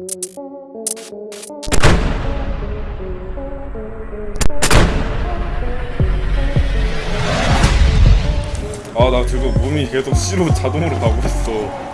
아나 지금 몸이 계속 C로 자동으로 가고 있어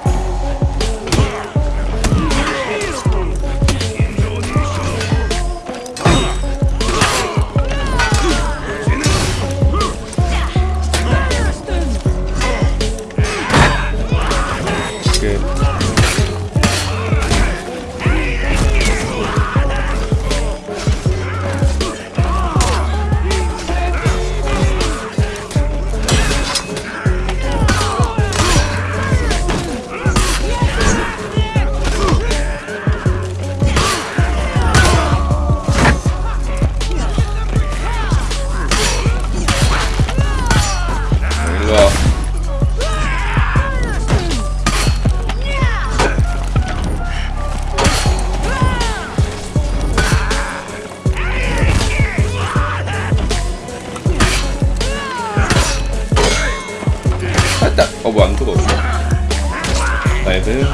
살짝 어뭐 안 뜨거웠어 나이드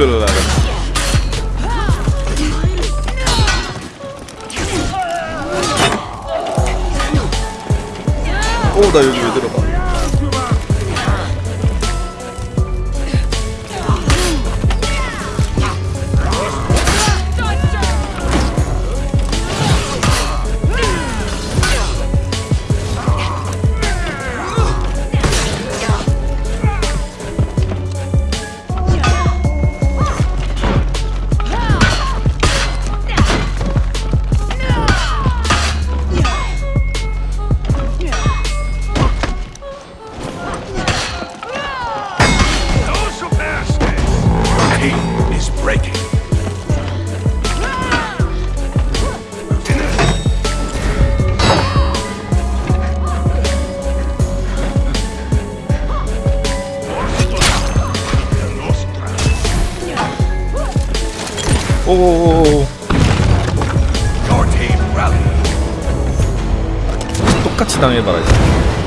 눌러라. 오, 나 여기 왜 들어가? 오. 똑같이 당해봐라 이제.